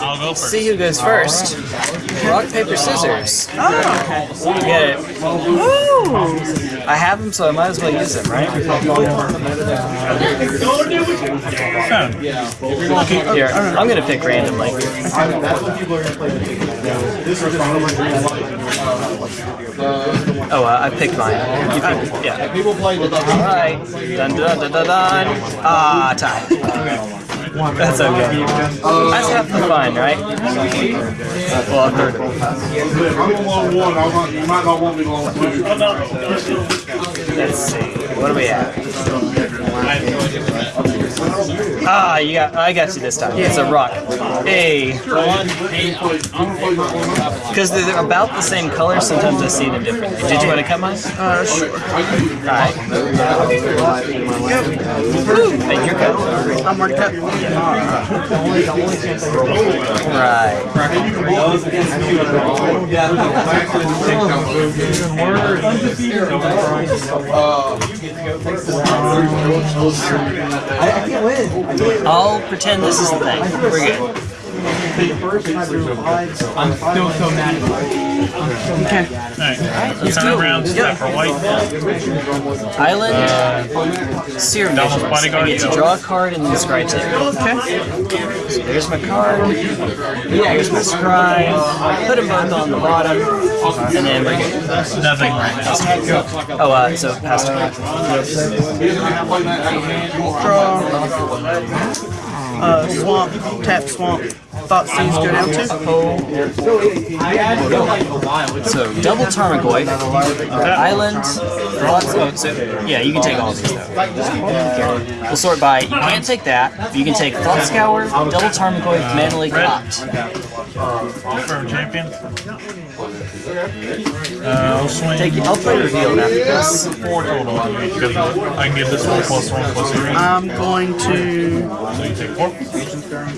I'll go first. See who goes first. Rock, paper, scissors. Oh. You get it. Ooh. I have them, so I might as well use them, right? Yeah. Here, I'm gonna pick randomly. Oh, uh, I picked mine. You picked, yeah. Alright. Dun dun dun dun dun. Ah, tie. That's okay. That's half the fun, right? Well, a third of it. I'm on one. I want, you might not want me long two. Let's see. What do we have? Ah, you got. I got you this time. It's a rock. Hey. Because they're about the same color, sometimes I see them differently. Did you want to cut mine? Uh, sure. Alright. Make your cut. I'm already cut. Right. I'll pretend this is the thing. We're good. I'm still so mad at you. Alright. Let's Turn it. around, step for white. Island, Serum Devil's Visions. I get to draw a card and then scry two. So there's my card. Yeah, Here's my scry. Put them both on the bottom. And then we're good. Nothing right now. Oh, uh, so pass turn. Draw. Uh, swamp. Tap swamp. Thoughtseize go down to. So double Tarmogoyf, uh, Island, lots oh, so, yeah, you can take all of these though. Here. We'll sort by, you can't take that, you can take Thought Scour, double Tarmogoyf, Mana Leak, Confirm champion. Uh, I'll swing Take, I'll play Reveal after this. four total. Because I can get this one plus one plus three. I'm going to So you take four.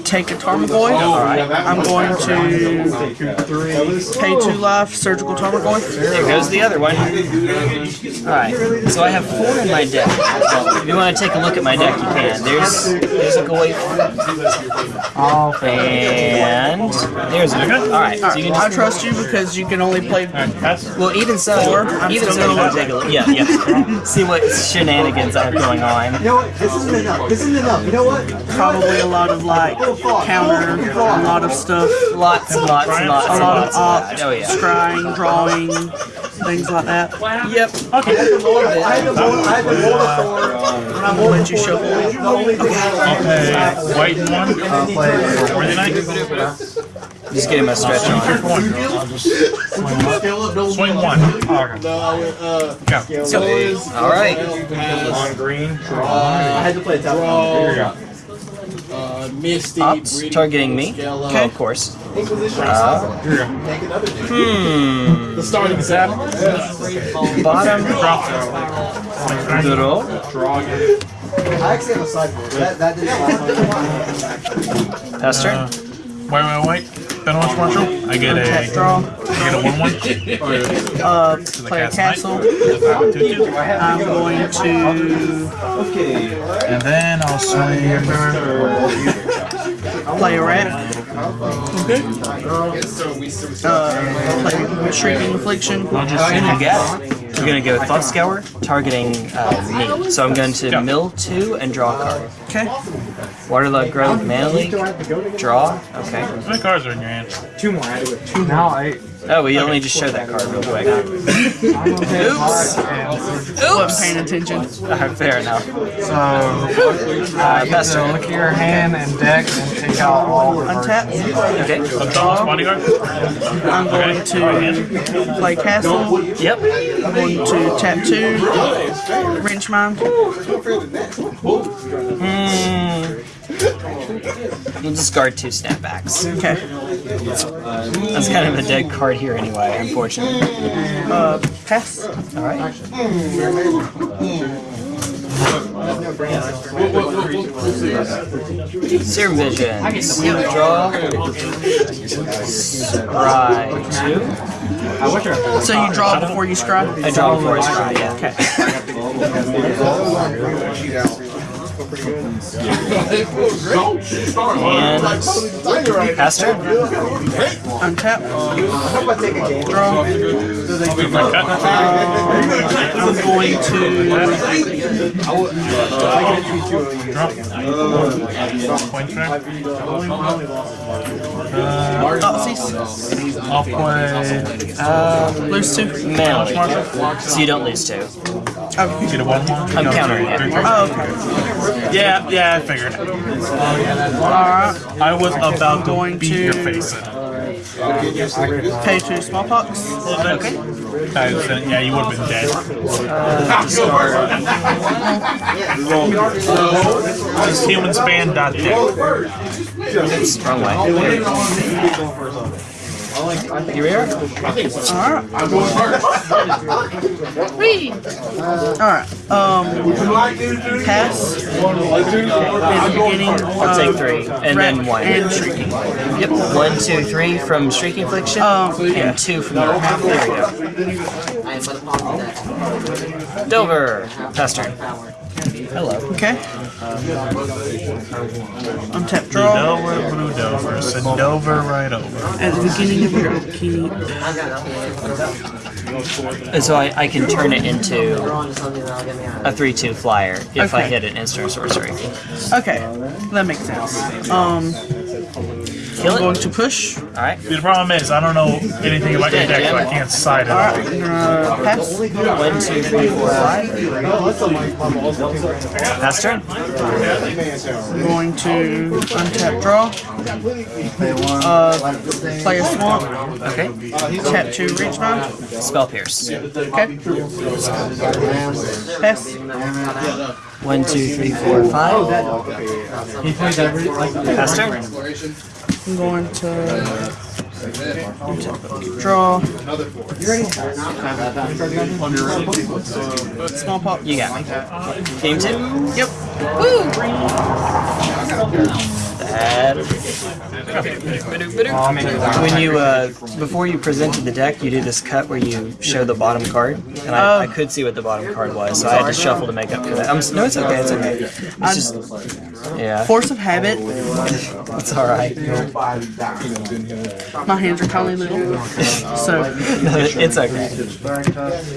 take a Tarmogoyf. I'm going to pay two life, surgical Tarmogoyf. There goes the other one. Alright, so I have four in my deck. If you want to take a look at my deck, you can. There's, there's a Goyf. Oh, and there's a Alright, so you can I trust you because you can only play. Alright, pass. Well, even so, I'm even still so, you gonna can take a look. Yeah, yeah. See what shenanigans are going on. You know what? This isn't enough. This isn't enough. You know what? Probably a lot of like counter, a lot of stuff, Lots and lots and lots a and lot lots of of opt, that. Oh yeah. scrying, drawing, things like that. Yep. Okay. I have the more, I have the more Thor, and I'm I'll let you shuffle. the only thing I I'll pay white and one. for Worthy Knight. Just getting my stretch Turn on. one. I'll swing one. Okay. Go. All right. On green. I had to play a tap. Here you go. Misty, Ops targeting me. Okay. Of course. Inquisition. Uh, Here you go. hmm. The starting zap. Bottom. Drop. Draw. I actually have a sideboard. That, that didn't last long. Pass turn. White, white, white. Penalty marshal. I get Tap a. draw. I get a one-one. Uh, play a castle. I'm going to Okay. And then I'll swing. play a rat. Uh, play Shrieking Affliction. I'll just You got it. We're gonna go Thought Scour, targeting uh, me. So I'm going to Yeah. mill two and draw a card. Okay. Waterlogged Grove, Mana Leak, draw. Okay. How many cards are in your hand? Two more. I do it. Two now. I. Oh, we only just showed that card real quick. Oops. Wasn't paying attention. Alright, fair enough. So uh, you Pass have to turn. look at your hand and deck and take out all the cards. Untap. Okay. Thomas Bodyguard? I'm going to play castle. Yep. I'm going to tap two. Wrench Mind. Hmm. You'll discard two snapbacks. Okay. That's kind of a dead card here anyway, unfortunately. Uh, pass. Alright. Serum Vision. Draw. Scry. Two. So you draw before you scry? I draw before I scry, yeah. Okay. Don't start. And pass turn. Untap. How about take a game? Draw. Uh, I'm going to uh, Point track. Uh, Thoughtseize. I'll play. Um, Lose two. mana. So you don't lose two. Oh, Get a one one. I'm countering it. oh okay. Yeah, yeah, I figured. Alright. I was about to Going beat to- your face in. Pay two smallpox. Okay. I was saying, yeah, you would have been dead. Uh, Just human span dot You here? Alright. I'm going first. Um, you like to do pass. In the beginning. I'll take three, and then one. And shrieking. Yep. One, two, three from Shrieking Affliction, Um, and two from the There we go. Delver. Pass turn. Hello. Okay. Untap draw. Dover, Blue Dover, send Dover right over. At the beginning of your upkeep. And so I, I can turn it into a 3-2 flyer if I hit an instant sorcery. Okay, that makes sense. Um, Kill I'm going to push. Alright. The problem is, I don't know anything about your deck, so I can't side it. Alright, I'm gonna pass. One, two, three, four, five. Pass turn. I'm going to untap draw. Uh, play a swamp. Okay. Tap two Wrench Mind. Spell Pierce. Okay. Pass. One, two, three, four, five. Pass turn. I'm going to untap draw. Small pop. You got me. Game two. Yep. Bad. When you, uh, before you presented the deck, you do this cut where you show the bottom card, and I, I could see what the bottom card was, so I had to shuffle to make up for that. I'm, no, it's okay, it's okay. It's just, yeah, Force of habit. it's all right. My hands are kind of little, so it's okay.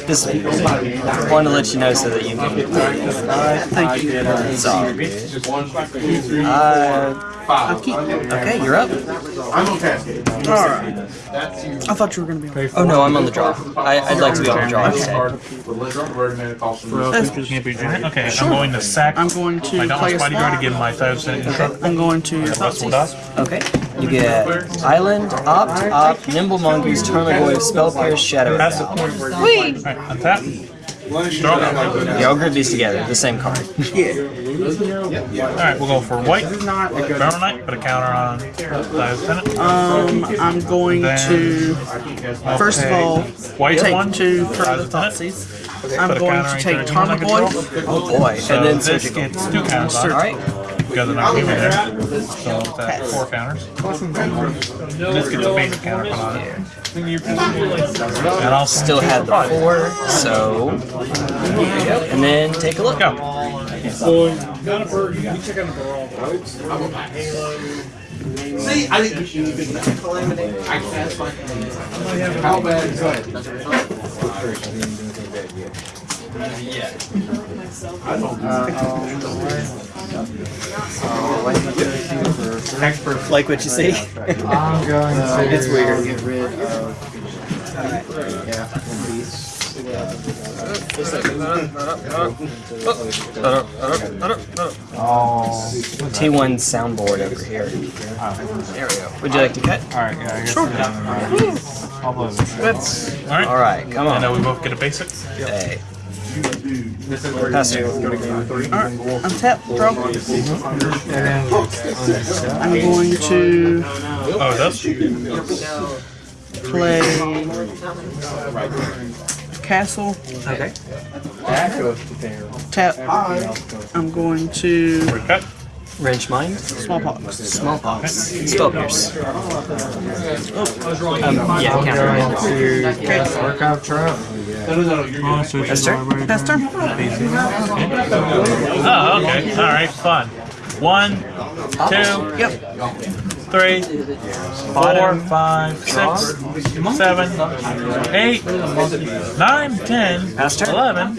Just wanted to let you know so that you can. thank you. It's all good. Uh, I'll keep. okay, you're up. I'm on Cascade. All right. I thought you were gonna be on. Oh no, I'm on the draw. I, I'd like to be on the draw instead. Okay, I'm going to sack I'm going to my play Dauntless a Bodyguard to give my 5% instruct. I'm going to Okay, you get Island, Opt, Opt, Nimble Mongoose, Tarmogoyf, Spell Pierce, Shadow Pass it. Down. Alright, untap. Draw. Yeah, I'll group these together, the same card. Yeah. Alright, we'll go for white. Barrel Knight, put a counter on Dive's Pennant. Um, I'm going to I'll first of all white take one. two for the Dive's Thoughtseize. I'm going to take each one I Oh boy, So and then this surgical. gets two counters on it. Alright, Because of not human there. So that's four counters. This gets a basic counter put on it. And I'll still have the four, so. There you go. And then take a look. Go. See, I didn't. How bad is that? Like what you see? I'm going to It's weird. get rid of. Yeah, one piece. Oh. T1 soundboard over here. There we go. Would you like to cut? Alright, yeah, I guess. Sure. I'll blow this. Alright. Alright, come And then on. we both get a basic. Hey. Pass. Alright, untap draw. I'm going to Oh, does? play castle. Okay. Tap. I'm going to Cut. Wrench Mind. smallpox. Smallpox. Spell Pierce. Um, yeah, counter. Workout trap. Pass turn. Pass turn. Oh, okay. Alright. fun. One, two, Yep. Three, four, five, six, seven, eight, nine, ten, eleven,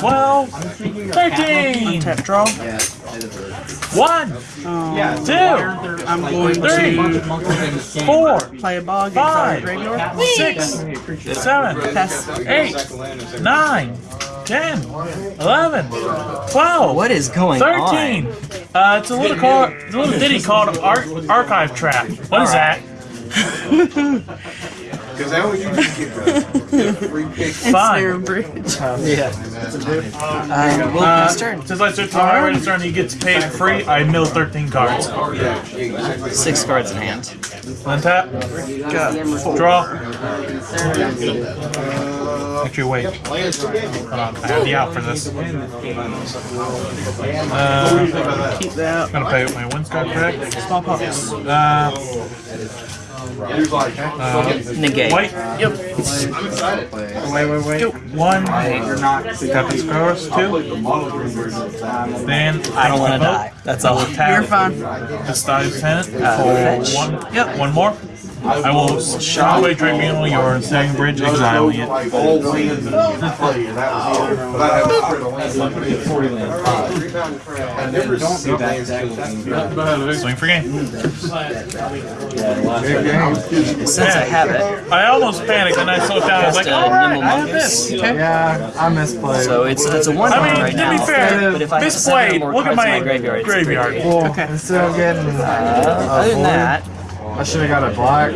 twelve, thirteen. Tap draw. One, two, I'm going three, to four, play a bog Five. six, seven, Pass. eight, nine, ten, eleven, twelve. What is going Thirteen. Uh, it's a little it's a little ditty called Ar- Archive Trap. What is that? Because that was you just get the free pick. Fine. Bridge. on? Yeah. Uh, we'll Uh, pass turn. since I took my right turn, he gets paid free. I mill 13 cards. Six cards in hand. Untap. Draw. Actually, wait. Hold on. I have the out for this. Uh, Keep that. I'm gonna pay with my wins card correct. Small pops. Uh, Negate. Uh, white. Yep. Wait, wait, wait. One. you're Tap his scores. Two. Then I don't want to die. That's all. tap. You're fine. This dies 10 for one. Yep. One more. I will shot away Tribunal, your second bridge, exiling it. All wins and play, and that was it. But I have Swing for game. Since I have it, I almost panicked and I slowed down. I was like, alright, I have mongoose. this. Yeah, I misplayed. so it's it's a one I one mean, right to now. be fair, but if I misplayed. Look at my my graveyard, it's graveyard. three. well, instead of getting uh, other than that, I should have got a black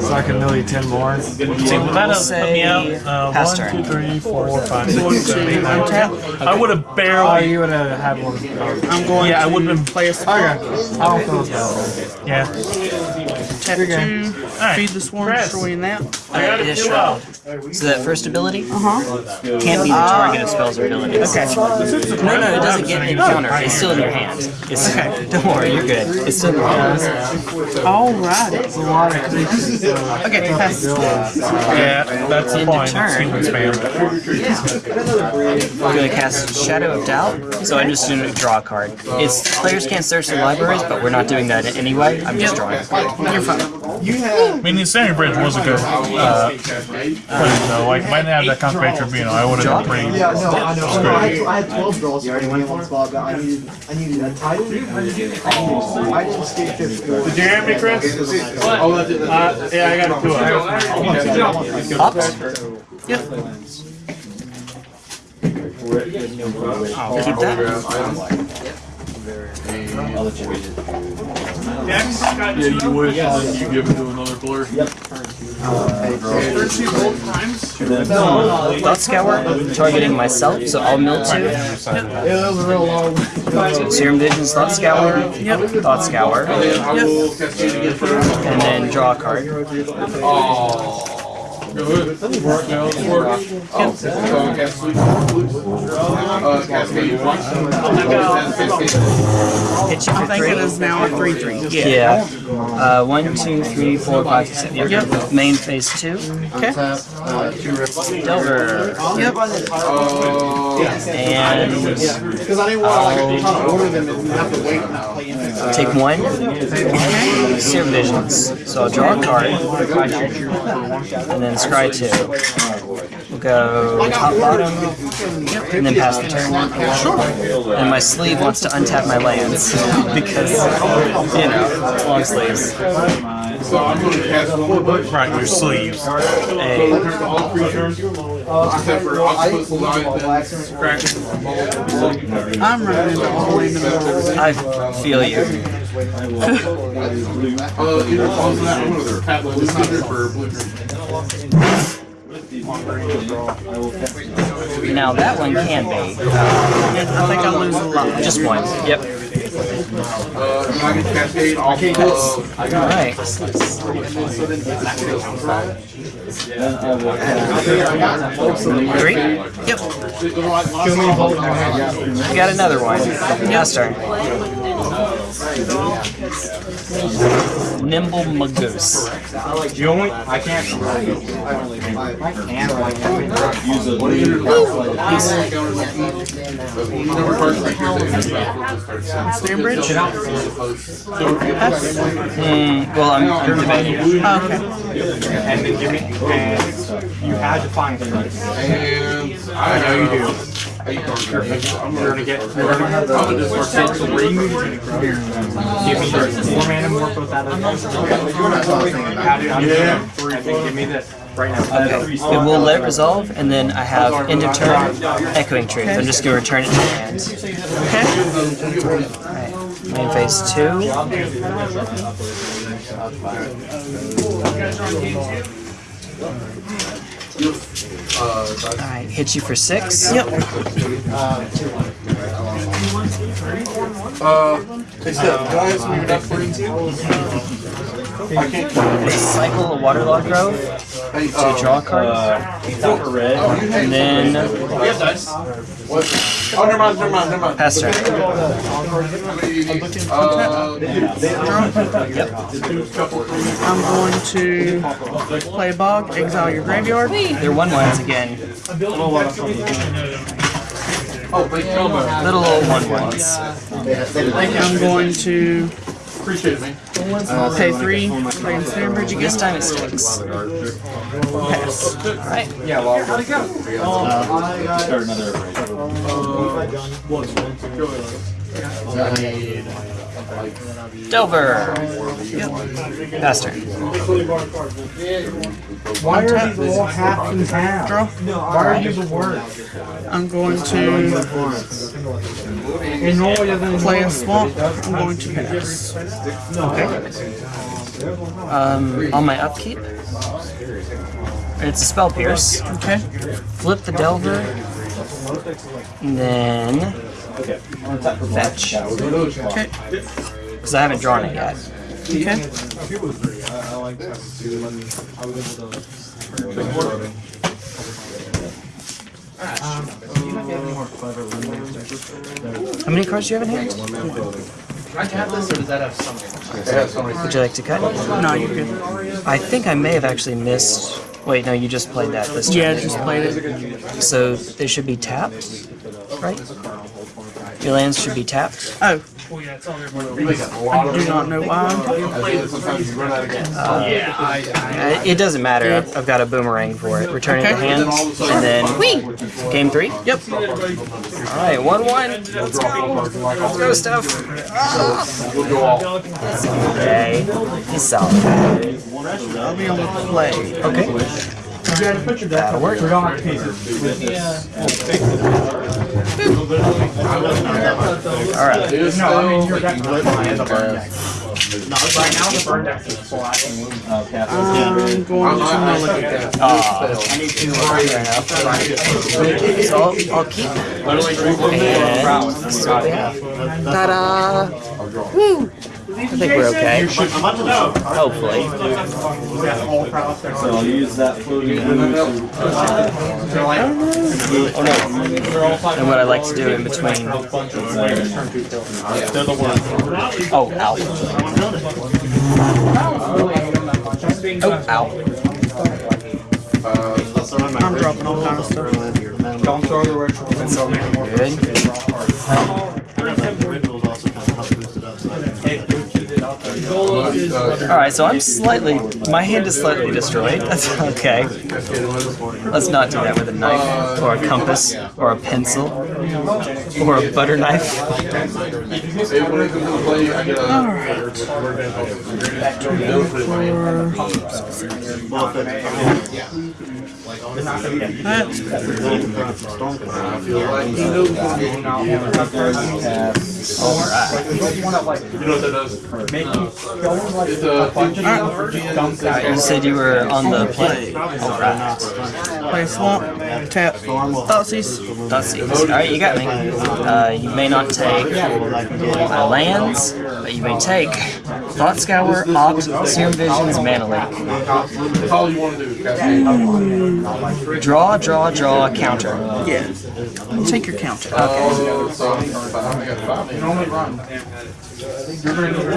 so I could millie 10 more. See, would that have put me out? Uh, pass one, turn. two, three, four, five, six, seven, eight, nine, ten. I would have barely. Oh, you would have had one. I'm going Yeah, I would have been. play a Okay, I don't feel as bad. Yeah. Tap Good game. two. Feed the swarm, Chris. destroying that. I got it it is too shroud. So that first ability Uh-huh. can't be the target of spells or abilities. Okay. No, no, it doesn't get an encounter. It's still in your hand. It's, Don't worry, you're good. It's still in your hand. Alright. It's a lot of creatures. Okay, pass. Yeah, that's the End of point. turn. Sequence. I'm gonna cast Shadow of Doubt, so I'm just gonna draw a card. It's players can't search their libraries, but we're not doing that anyway. I'm just drawing. a card. You're fine. I mean, the Standing Bridge was a good uh, play, though. Like, might not have that Concentrate Tribunal. I would have been pretty. Yeah, no, I know. I had, 12 draws for me in one spot, but I needed, I needed a title. I didn't skip fifth. Did you hear me, Chris? Oh, that's it. Uh, yeah, I got a it too. Pops? Yep. I'll keep that. Yeah, you would, you give it to another player. Thought Scour, targeting myself, so I'll mill two. So Serum Visions, Thought Scour, Thought Scour, for and then draw a card. Good. Work now, it's work. Oh, so cast sleep. Uh, cascade once. Cascade. Hit you I for think it three. is now a 3-3. Yeah. Yeah. Uh, one, two, three, four, five, six, seven. Yep. Main phase two. Okay. Delver. Yep. Uh, And Because I didn't want to like top order them and have to wait and not take one. Serum Visions. So I'll draw a card. And then scry two. We'll go top bottom. And then pass the turn. And my sleeve wants to untap my lands. because, you know, long sleeves. so I'm going to cast four bucks. Right, your sleeves. A Turn to all creatures, except for octopus, lion, crack. I'm running into all the way the middle. I feel you. Uh, either falls in that one or they're pat blue thunder for blue green. Now that one can be. I think I lose a lot. Just one. Yep. Uh, and I can cascade off of, Alright. Three. Yep. We got another one. Pass turn. Nimble Mongoose. You only, I can't. Stanbridge? Hmm, well, I'm, I'm debating. Oh, okay. And then give me, and you had to find it. And I know you do. You're gonna get, you're gonna have the three moves from here. Give me four mana more out of this. Add it on Yeah. and then give me this right now. Okay, it will let resolve, and then I have end of turn, Echoing Truth. I'm just gonna return it to my hand. Okay. Main phase two. Alright, hit you for six. Yep. Uh, they said, guys, we not free too? I can't. Cycle a Waterlogged Grove Hey, to uh, draw a card, oh, you had. and then We have dice. What? Oh, never mind, never mind, never mind. pass turn. Uh, I'm going to play Bog, exile your graveyard. They're one ones again. oh, wait, no, no. Little old one ones. I'm going to Appreciate it, man. pay three, play Ensnaring Bridge again. This time it sticks. Pass. Alright. Delver. Pass turn. Why are these all half and half? Draw. Why are you the worst? I'm going to And normally it doesn't. play a swamp. I'm going to pass. Um, on my upkeep, it's a spell pierce. Okay. Flip the Delver, and then fetch. Okay. Because I haven't drawn it yet. Okay. How many cards do you have in hand? They have so many. Would you like to cut? No, you're good. I think I may have actually missed. Wait, no, you just played that this turn. Yeah, just played it. So they should be tapped, right? Your lands should be tapped. Oh. I do not know why. Sometimes you run out of gas. Uh, It doesn't matter. I've, I've got a boomerang for it. Return it to Okay. hand, and then game three. Yep. All right, one one. Let's go. Let's go, stuff. We'll go all. Okay, he's solid. I'll be on the play. Okay, that'll work. All right. This No, I mean, your deck you let me is a burn deck. pass. Right now, the burn deck is full action. I'm going to look at that. Aw, fair enough. So I'll, I'll keep. And this is have. Ta-da! Woo! I think we're okay. Hopefully. So I'll use that floating. Oh, oh no. And what I like to do in between. Oh, ow. Oh, ow. I'm dropping all kind of stuff. Don't throw the retro. Good. Alright, so I'm slightly. My hand is slightly destroyed. That's okay. Let's not do that with a knife, or a compass, or a pencil, or a butter knife. Hey, when it comes to play, I get a. That's I feel like. You know what that does? You said you were on the play. Alright. play swamp, tap, Thoughtseize. Thoughtseeds. Alright, you got me. Uh, you may not take my lands, but you may take Thought Scour, Opt, Serum Visions, Mana Leak. That's all you want to do. Draw, draw, draw, counter. Yeah. Take your counter. Uh, okay. so, I got.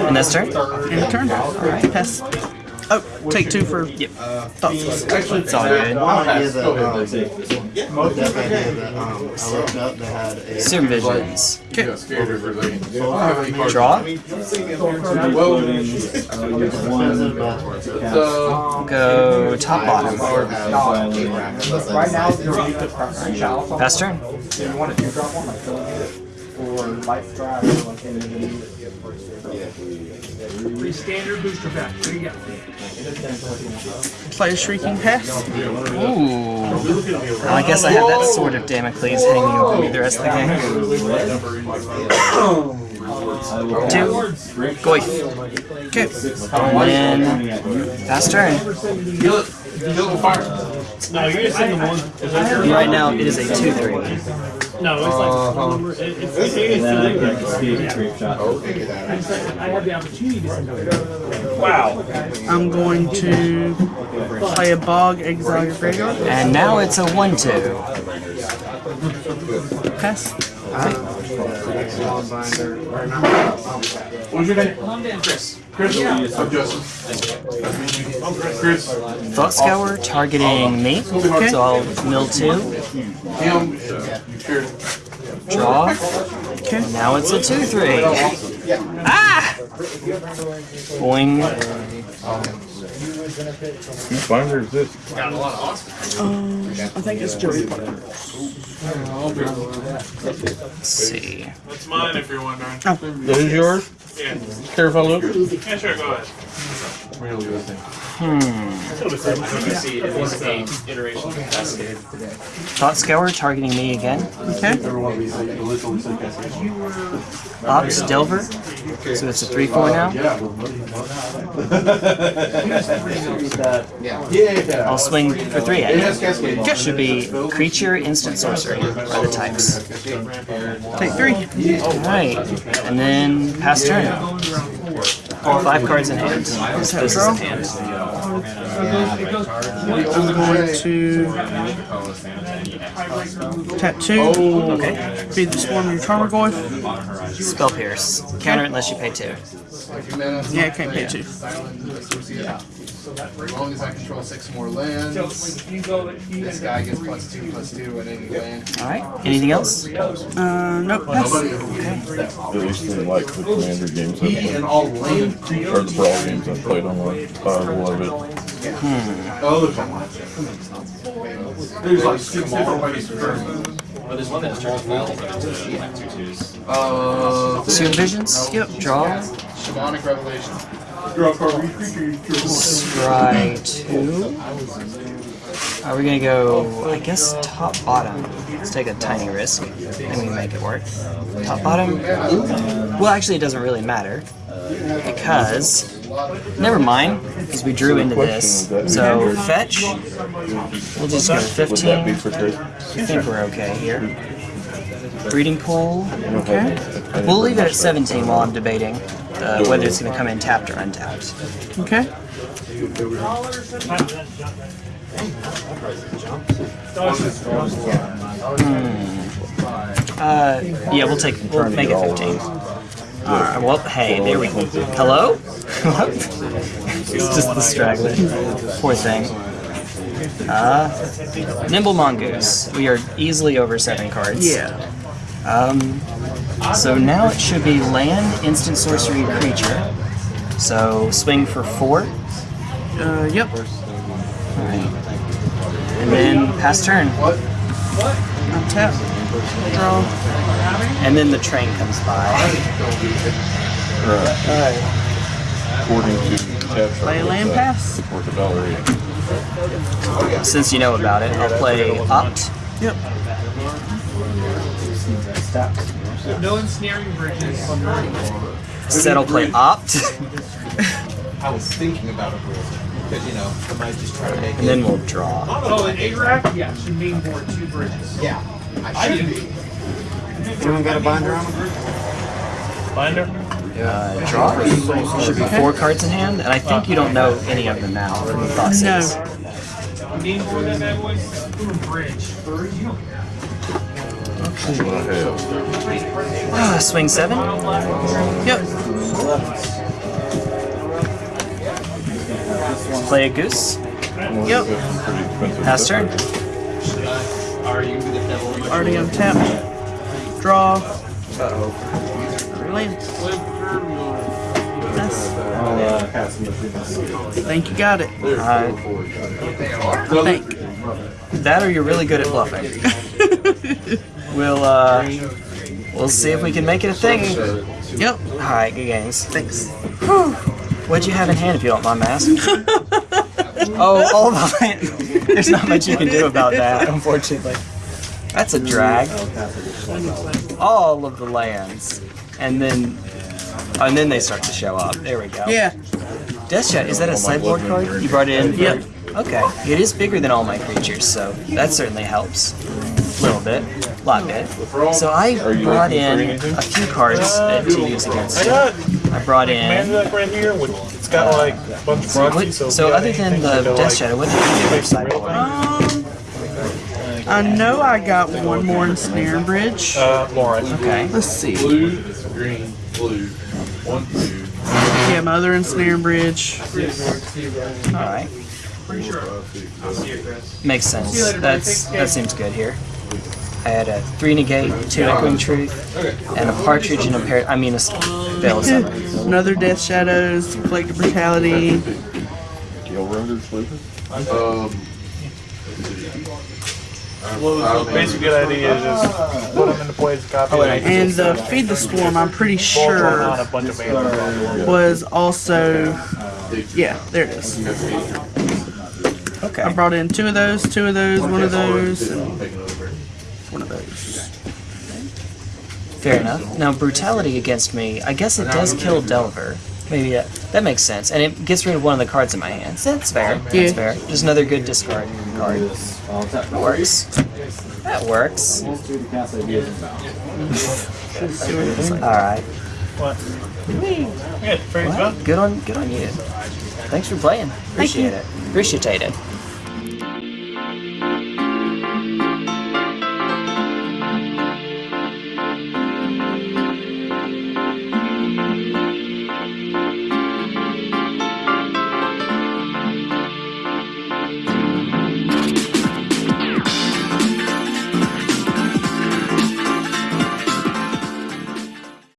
And that's turn? End turn. Alright, pass. Oh, take two for Yep. thoughts. It's all good. One idea that, um, that idea that, um, I looked up that had a. Serum Visions. You got scared of everything. I don't have any cards. Draw. Well, Expensive, but the Go top bottom. Right now, you're used to preference shallow. Pass turn. You want to do drop one like Philip or life drive or like any Free standard booster pack. There you go. Play a shrieking pass. Ooh. Well, I guess I have that sort of Damocles hanging over me the rest of the game. Two. Goyf. Okay. And then pass turn. kill it. Kill it with fire. No, you're just in the one. Is Right now it is a 2-3. No, it's like uh, phone um, number. It, it's it's it's the oh, I just I have the opportunity to send it. Wow. I'm going to play a bog, exile your graveyard. And now it's a 1-2. Pass. What's your name? Chris. Chris? I'm Justin. Chris. Thought Scour targeting me. So I'll mill 2. Him. You scared? Draw. Okay. Now it's a 2-3. Ah! Boing. Whose binder is this? Um, I think it's Joey Parker. Let's see. That's mine if you're wondering. That is yours? Yeah. Care if I look? Yeah, sure, go ahead. Really good thing. Thought Scour targeting me again. Okay. Ops Delver. So it's a 3-4 now. Yeah. I'll swing for 3 at It you. has. Should be creature, instant sorcery are the types. Take three. Alright. And then pass turn. Five cards in hand. This is in hand. I'm going to tap two. Oh. Okay. Feed the swarm your Tarmogoyf. Spell Pierce. Counter unless you pay two. Yeah, I can't pay two. As long as I control six more lands, this guy gets plus two, plus two at any land. Alright. Anything else? Uh, nope. Pass. At least in like the commander games I've He played, and all land. or the brawl games I've played on like five eleven. Oh, look at that. There's like six different ways to turn. Well, there's one that just turns spells, but it's just like two twos. Uh, Serum Visions? Yep. Draw. shamanic revelation. Try two. Are we gonna go, I guess, top bottom? Let's take a tiny risk. and we make it work. Top bottom? Well, actually, it doesn't really matter. Because. Never mind, because we drew into this. So, fetch. We'll just go Would that be 15. for trade? I think we're okay here. Breeding pool. Okay. We'll leave it at 17 while I'm debating uh, whether it's going to come in tapped or untapped. Okay. Uh, yeah, we'll take. We'll make it 15. Alright, well, hey, there we go. Hello? it's just the straggler. Poor thing. Uh, Nimble Mongoose. We are easily over seven cards. Yeah. Um, so now it should be land, instant sorcery, creature. So swing for four. Uh, yep. Alright. And then pass turn. What? What? Untap. Draw. And then the train comes by. According to Tab Play a land pass. Or the Valerie. Since you know about it, I'll play Opt. Yep. No ensnaring bridges. Instead, I'll play Opt. I was thinking about a it, because, you know, I might just try to make and then we'll draw. Oh, an A-rack? Yeah, should main board two bridges. Yeah, I should be. anyone got a binder on? Binder? Uh, draw. Should be four cards in hand, and I think you don't know any of them now from the thought No. saves. Main board that bad boy? Bridge. You don't care. Ah, swing seven. Yep. Play a goose. Yep. Pass turn. Already untapped. Draw. Land. Yes. Think you got it. Uh, I think. that or you're really good at bluffing. We'll uh, we'll see if we can make it a thing. Yep. All right, good games. Thanks. What'd you have in hand, if you don't mind me asking? oh, all the land. There's not much you can do about that, unfortunately. That's a drag. All of the lands, and then and then they start to show up. There we go. Yeah. Death Shot, is that a sideboard card? You brought it in? Yep. Okay. It is bigger than all my creatures, so that certainly helps. A little bit. A lot bit. So I brought in a few cards uh, to use against I you. I brought command in. deck right here. With, it's got like a bunch of What. So, so other than the Death like, Shadow, what did you do with fix the real sideboard? thing. Um, I know I got one more Ensnaring Bridge. Uh, Lauren. Okay. Let's see. Blue, green, blue. One, two. Yeah, my other Ensnaring Bridge. Alright. Makes sense. That's that seems good here. I had a three negate, two echoing truth, and a partridge and a pair. I mean a veil of. Another Death Shadows, Collective Brutality. Gil Roder sleeping? Um, Well, the basic good idea is just put them into play as a copy. And the Feed the Swarm, I'm pretty Ball drawn on sure, a bunch of mana. was also. Yeah, there it is. Okay. I brought in two of those, two of those, one of those, and one of those. Fair enough. Now brutality against me. I guess it does kill Delver. Maybe that, that makes sense, and it gets rid of one of the cards in my hands. That's fair. Oh, that's fair. Just another good discard card. That works. That works. All right. What? Yeah, very Well, good. good on good on you. Thanks for playing. Appreciate it. Appreciate it.